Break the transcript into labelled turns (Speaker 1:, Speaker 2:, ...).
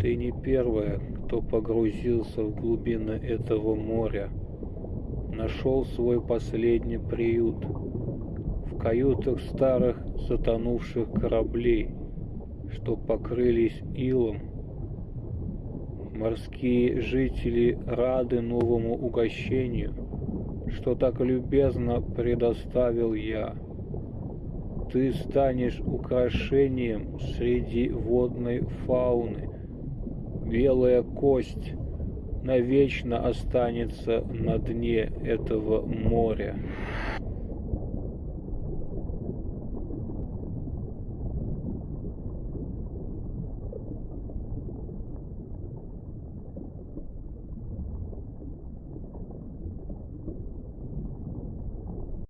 Speaker 1: Ты не первая, кто погрузился в глубины этого моря. Нашел свой последний приют в каютах старых затонувших кораблей, что покрылись илом. Морские жители рады новому угощению, что так любезно предоставил я. Ты станешь украшением среди водной фауны. Белая кость навечно останется на дне этого моря.